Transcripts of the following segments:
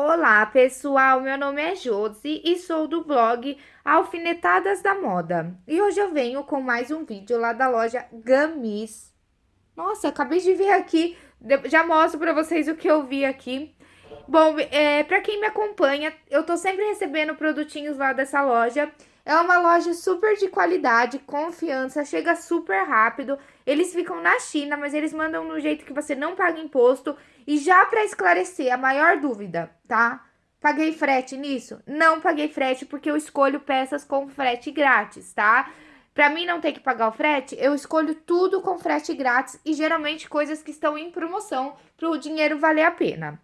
Olá, pessoal. Meu nome é Josi e sou do blog Alfinetadas da Moda. E hoje eu venho com mais um vídeo lá da loja Gamis. Nossa, acabei de ver aqui, já mostro pra vocês o que eu vi aqui. Bom, é, pra quem me acompanha, eu tô sempre recebendo produtinhos lá dessa loja. É uma loja super de qualidade, confiança, chega super rápido. Eles ficam na China, mas eles mandam no jeito que você não paga imposto. E já para esclarecer a maior dúvida, tá? Paguei frete nisso? Não paguei frete porque eu escolho peças com frete grátis, tá? Para mim não ter que pagar o frete, eu escolho tudo com frete grátis e geralmente coisas que estão em promoção para o dinheiro valer a pena.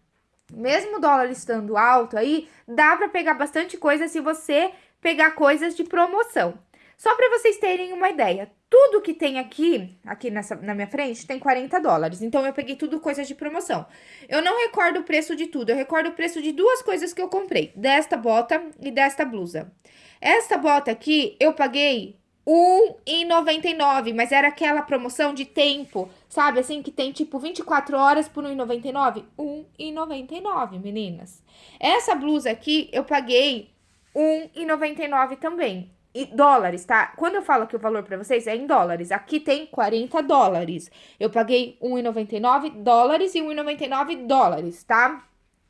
Mesmo o dólar estando alto aí, dá para pegar bastante coisa se você pegar coisas de promoção. Só para vocês terem uma ideia, tudo que tem aqui, aqui nessa, na minha frente, tem 40 dólares. Então, eu peguei tudo coisas de promoção. Eu não recordo o preço de tudo, eu recordo o preço de duas coisas que eu comprei. Desta bota e desta blusa. Esta bota aqui, eu paguei R$1,99, mas era aquela promoção de tempo, sabe? Assim, que tem tipo 24 horas por R$1,99. R$1,99, meninas. Essa blusa aqui, eu paguei 1,99 também. E dólares, tá? Quando eu falo que o valor para vocês é em dólares, aqui tem 40 dólares. Eu paguei 1,99 dólares e 1,99 dólares, tá?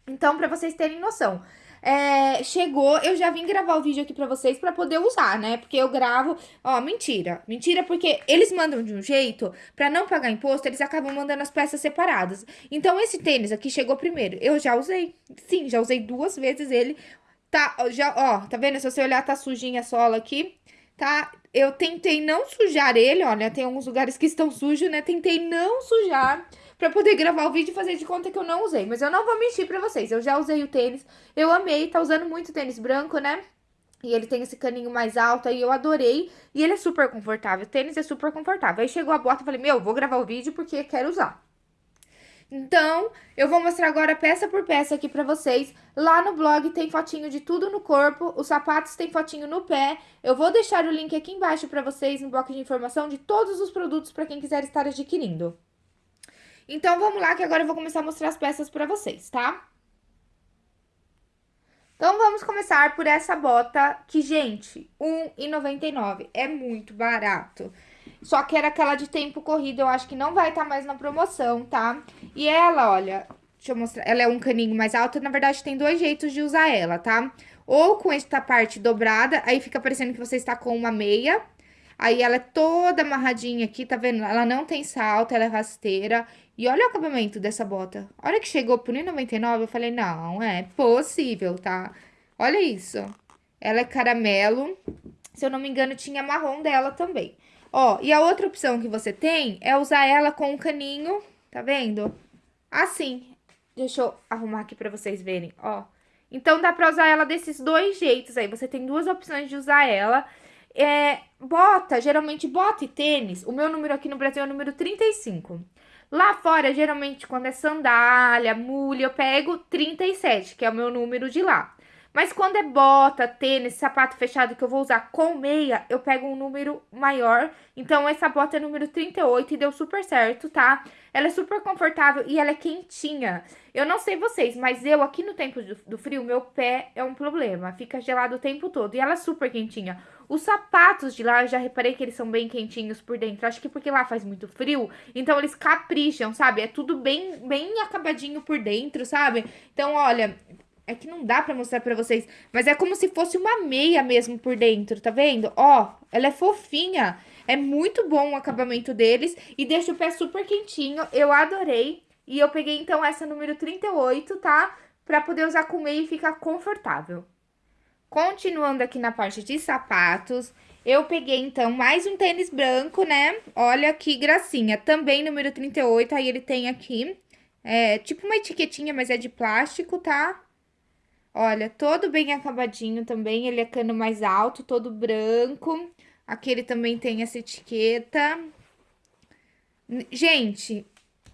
Então, para vocês terem noção. É, chegou, eu já vim gravar o vídeo aqui pra vocês pra poder usar, né? Porque eu gravo, ó, mentira. Mentira porque eles mandam de um jeito, pra não pagar imposto, eles acabam mandando as peças separadas. Então, esse tênis aqui chegou primeiro. Eu já usei, sim, já usei duas vezes ele. Tá, já, ó, tá vendo? Se você olhar, tá sujinha a sola aqui, tá? Eu tentei não sujar ele, olha, tem alguns lugares que estão sujos, né? Tentei não sujar pra poder gravar o vídeo e fazer de conta que eu não usei. Mas eu não vou mentir pra vocês, eu já usei o tênis, eu amei, tá usando muito tênis branco, né? E ele tem esse caninho mais alto aí, eu adorei. E ele é super confortável, o tênis é super confortável. Aí chegou a bota, eu falei, meu, vou gravar o vídeo porque quero usar. Então, eu vou mostrar agora peça por peça aqui pra vocês. Lá no blog tem fotinho de tudo no corpo, os sapatos tem fotinho no pé. Eu vou deixar o link aqui embaixo pra vocês no bloco de informação de todos os produtos pra quem quiser estar adquirindo. Então, vamos lá que agora eu vou começar a mostrar as peças pra vocês, tá? Então, vamos começar por essa bota que, gente, R$1,99 é muito barato. Só que era aquela de tempo corrido, eu acho que não vai estar tá mais na promoção, tá? E ela, olha, deixa eu mostrar, ela é um caninho mais alto, na verdade tem dois jeitos de usar ela, tá? Ou com esta parte dobrada, aí fica parecendo que você está com uma meia, aí ela é toda amarradinha aqui, tá vendo? Ela não tem salto, ela é rasteira, e olha o acabamento dessa bota. Olha que chegou por R$1,99, eu falei, não, é possível, tá? Olha isso. Ela é caramelo, se eu não me engano tinha marrom dela também. Ó, e a outra opção que você tem é usar ela com um caninho, tá vendo? Assim. Deixa eu arrumar aqui pra vocês verem, ó. Então, dá pra usar ela desses dois jeitos aí. Você tem duas opções de usar ela. É, bota, geralmente bota e tênis. O meu número aqui no Brasil é o número 35. Lá fora, geralmente, quando é sandália, mulha, eu pego 37, que é o meu número de lá. Mas quando é bota, tênis, sapato fechado que eu vou usar com meia, eu pego um número maior. Então, essa bota é número 38 e deu super certo, tá? Ela é super confortável e ela é quentinha. Eu não sei vocês, mas eu aqui no tempo do, frio, meu pé é um problema. Fica gelado o tempo todo e ela é super quentinha. Os sapatos de lá, eu já reparei que eles são bem quentinhos por dentro. Acho que porque lá faz muito frio, então eles capricham, sabe? É tudo bem, bem acabadinho por dentro, sabe? Então, olha, é que não dá pra mostrar pra vocês. Mas é como se fosse uma meia mesmo por dentro, tá vendo? Ó, ela é fofinha. É muito bom o acabamento deles. E deixa o pé super quentinho. Eu adorei. E eu peguei, então, essa número 38, tá? Pra poder usar com meia e ficar confortável. Continuando aqui na parte de sapatos, eu peguei, então, mais um tênis branco, né? Olha que gracinha. Também número 38, aí ele tem aqui, é, tipo uma etiquetinha, mas é de plástico, tá? Olha, todo bem acabadinho também, ele é cano mais alto, todo branco. Aqui ele também tem essa etiqueta. Gente,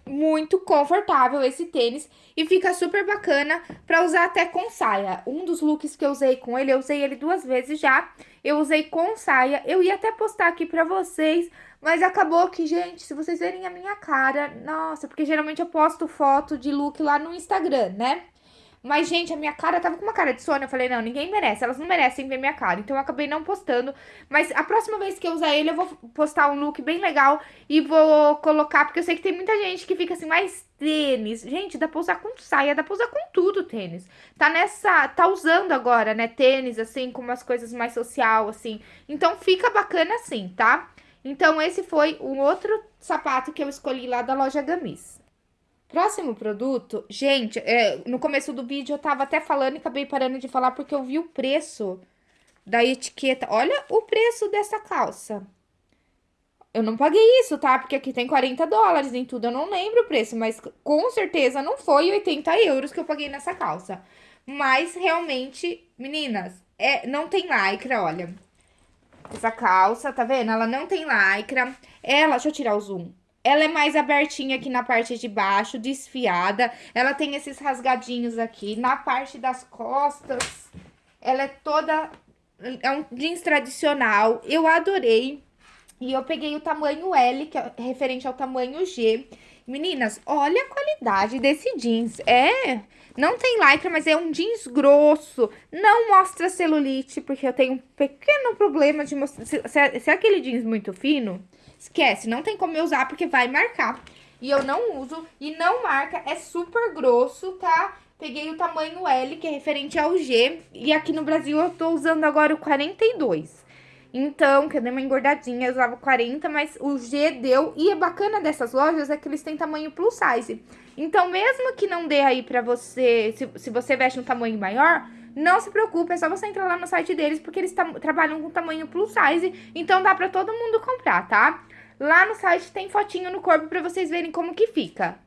muito confortável esse tênis e fica super bacana pra usar até com saia. Um dos looks que eu usei com ele, eu usei ele duas vezes já, eu usei com saia. Eu ia até postar aqui pra vocês, mas acabou que, gente, se vocês verem a minha cara, nossa, porque geralmente eu posto foto de look lá no Instagram, né? Mas, gente, a minha cara tava com uma cara de sono. Eu falei, não, ninguém merece. Elas não merecem ver minha cara. Então, eu acabei não postando. Mas a próxima vez que eu usar ele, eu vou postar um look bem legal. E vou colocar, porque eu sei que tem muita gente que fica assim, mais tênis. Gente, dá pra usar com saia, dá pra usar com tudo tênis. Tá nessa, tá usando agora, né, tênis, assim, com umas coisas mais social, assim. Então, fica bacana assim, tá? Então, esse foi um outro sapato que eu escolhi lá da loja Gamis. Próximo produto, gente, é, no começo do vídeo eu tava até falando e acabei parando de falar porque eu vi o preço da etiqueta. Olha o preço dessa calça. Eu não paguei isso, tá? Porque aqui tem 40 dólares em tudo, eu não lembro o preço, mas com certeza não foi 80 euros que eu paguei nessa calça. Mas realmente, meninas, é, não tem lycra, olha. Essa calça, tá vendo? Ela não tem lycra. Ela, deixa eu tirar o zoom. Ela é mais abertinha aqui na parte de baixo, desfiada. Ela tem esses rasgadinhos aqui. Na parte das costas, ela é toda... É um jeans tradicional. Eu adorei. E eu peguei o tamanho L, que é referente ao tamanho G. Meninas, olha a qualidade desse jeans. É... Não tem lycra, mas é um jeans grosso. Não mostra celulite, porque eu tenho um pequeno problema de mostrar... Se, se, se é aquele jeans muito fino Esquece, não tem como eu usar porque vai marcar. E eu não uso e não marca, é super grosso, tá? Peguei o tamanho L, que é referente ao G, e aqui no Brasil eu tô usando agora o 42. Então, que eu dei uma engordadinha, eu usava 40, mas o G deu. E é bacana dessas lojas é que eles têm tamanho plus size. Então, mesmo que não dê aí pra você, se, se você veste um tamanho maior, não se preocupe, é só você entrar lá no site deles, porque eles trabalham com tamanho plus size, então dá pra todo mundo comprar, tá? Lá no site tem fotinho no corpo para vocês verem como que fica.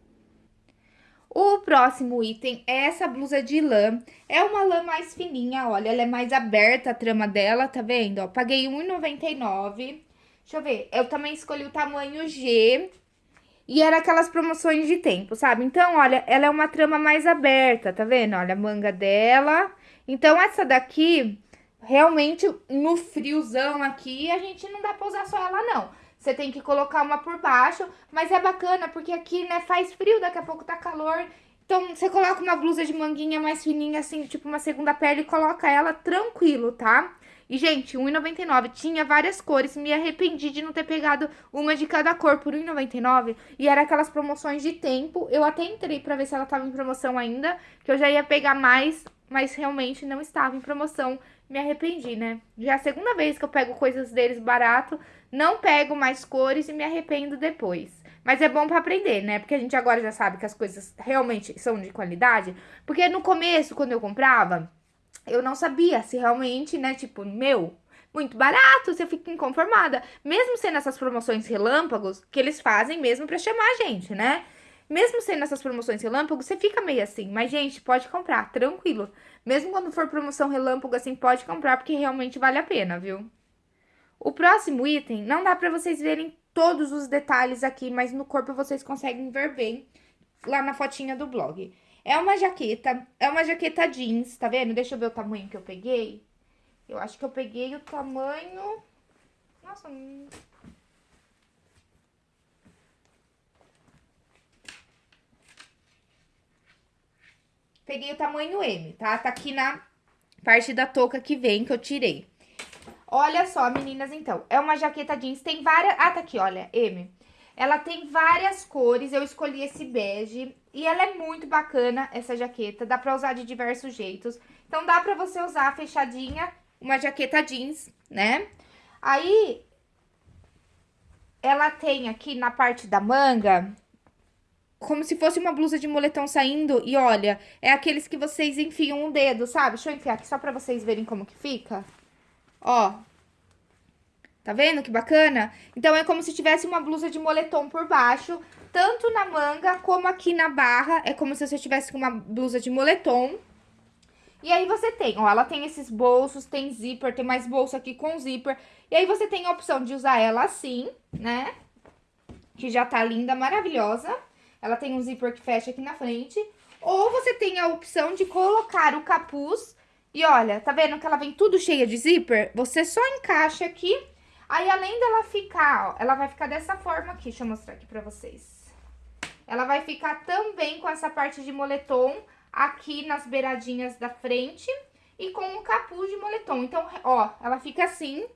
O próximo item é essa blusa de lã. É uma lã mais fininha, olha, ela é mais aberta a trama dela, tá vendo? Ó, paguei R$1,99. Deixa eu ver, eu também escolhi o tamanho G. E era aquelas promoções de tempo, sabe? Então, olha, ela é uma trama mais aberta, tá vendo? Olha a manga dela. Então, essa daqui, realmente, no friozão aqui, a gente não dá pra usar só ela, não. Você tem que colocar uma por baixo, mas é bacana porque aqui, né, faz frio, daqui a pouco tá calor. Então, você coloca uma blusa de manguinha mais fininha, assim, tipo uma segunda pele e coloca ela tranquilo, tá? E, gente, R$1,99 tinha várias cores, me arrependi de não ter pegado uma de cada cor por R$1,99. E era aquelas promoções de tempo, eu até entrei pra ver se ela tava em promoção ainda, que eu já ia pegar mais, mas realmente não estava em promoção. Me arrependi, né? Já é a segunda vez que eu pego coisas deles barato, não pego mais cores e me arrependo depois. Mas é bom para aprender, né? Porque a gente agora já sabe que as coisas realmente são de qualidade. Porque no começo, quando eu comprava, eu não sabia se realmente, né? Tipo, meu, muito barato, você fica inconformada. Mesmo sendo essas promoções relâmpagos, que eles fazem mesmo para chamar a gente, né? Mesmo sendo essas promoções relâmpagos, você fica meio assim. Mas, gente, pode comprar, tranquilo. Mesmo quando for promoção relâmpago, assim, pode comprar, porque realmente vale a pena, viu? O próximo item, não dá pra vocês verem todos os detalhes aqui, mas no corpo vocês conseguem ver bem lá na fotinha do blog. É uma jaqueta, é uma jaqueta jeans, tá vendo? Deixa eu ver o tamanho que eu peguei. Eu acho que eu peguei o tamanho... Nossa, Peguei o tamanho M, tá? Tá aqui na parte da touca que vem, que eu tirei. Olha só, meninas, então. É uma jaqueta jeans, tem várias... Ah, tá aqui, olha, M. Ela tem várias cores, eu escolhi esse bege. E ela é muito bacana, essa jaqueta. Dá pra usar de diversos jeitos. Então, dá pra você usar fechadinha, uma jaqueta jeans, né? Aí, ela tem aqui na parte da manga, como se fosse uma blusa de moletom saindo. E olha, é aqueles que vocês enfiam o dedo, sabe? Deixa eu enfiar aqui só pra vocês verem como que fica. Ó. Tá vendo que bacana? Então, é como se tivesse uma blusa de moletom por baixo, tanto na manga como aqui na barra. É como se você tivesse uma blusa de moletom. E aí você tem, ó, ela tem esses bolsos, tem zíper, tem mais bolso aqui com zíper. E aí você tem a opção de usar ela assim, né? Que já tá linda, maravilhosa. Ela tem um zíper que fecha aqui na frente. Ou você tem a opção de colocar o capuz e olha, tá vendo que ela vem tudo cheia de zíper? Você só encaixa aqui, aí além dela ficar, ó, ela vai ficar dessa forma aqui, deixa eu mostrar aqui pra vocês. Ela vai ficar também com essa parte de moletom aqui nas beiradinhas da frente e com um capuz de moletom. Então, ó, ela fica assim.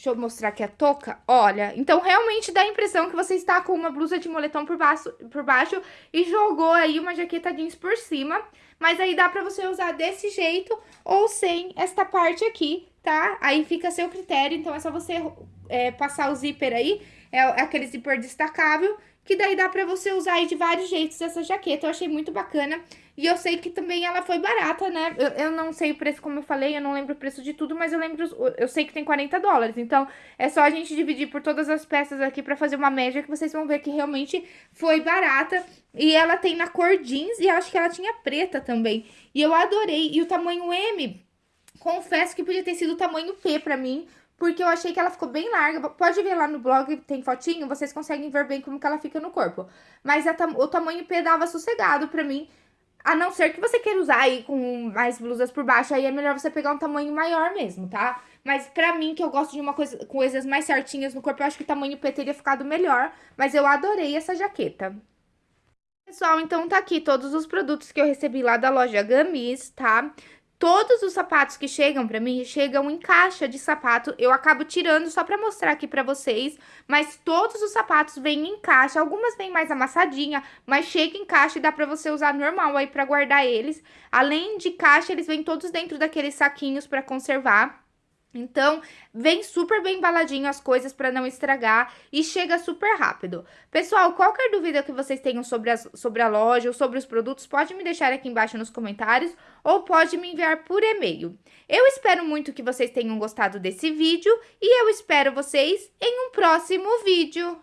Deixa eu mostrar aqui a touca. Olha, então realmente dá a impressão que você está com uma blusa de moletom por baixo, por baixo e jogou aí uma jaqueta jeans por cima. Mas aí dá pra você usar desse jeito ou sem esta parte aqui, tá? Aí fica a seu critério, então é só você é, passar o zíper aí, é aquele zíper destacável, que daí dá pra você usar aí de vários jeitos essa jaqueta. Eu achei muito bacana. E eu sei que também ela foi barata, né? Eu, eu, não sei o preço, como eu falei, eu não lembro o preço de tudo, mas eu lembro, eu sei que tem 40 dólares. Então, é só a gente dividir por todas as peças aqui pra fazer uma média, que vocês vão ver que realmente foi barata. E ela tem na cor jeans e acho que ela tinha preta também. E eu adorei. E o tamanho M, confesso que podia ter sido o tamanho P pra mim, porque eu achei que ela ficou bem larga. Pode ver lá no blog, tem fotinho, vocês conseguem ver bem como que ela fica no corpo. Mas o tamanho P dava sossegado pra mim. A não ser que você queira usar aí com mais blusas por baixo, aí é melhor você pegar um tamanho maior mesmo, tá? Mas pra mim, que eu gosto de uma coisa, coisas mais certinhas no corpo, eu acho que o tamanho P teria ficado melhor. Mas eu adorei essa jaqueta. Pessoal, então tá aqui todos os produtos que eu recebi lá da loja Gamis, tá? Todos os sapatos que chegam pra mim, chegam em caixa de sapato. Eu acabo tirando só pra mostrar aqui pra vocês. Mas todos os sapatos vêm em caixa. Algumas vêm mais amassadinha, mas chega em caixa e dá pra você usar normal aí pra guardar eles. Além de caixa, eles vêm todos dentro daqueles saquinhos pra conservar. Então, vem super bem embaladinho as coisas para não estragar e chega super rápido. Pessoal, qualquer dúvida que vocês tenham sobre, as, sobre a loja ou sobre os produtos, pode me deixar aqui embaixo nos comentários ou pode me enviar por e-mail. Eu espero muito que vocês tenham gostado desse vídeo e eu espero vocês em um próximo vídeo.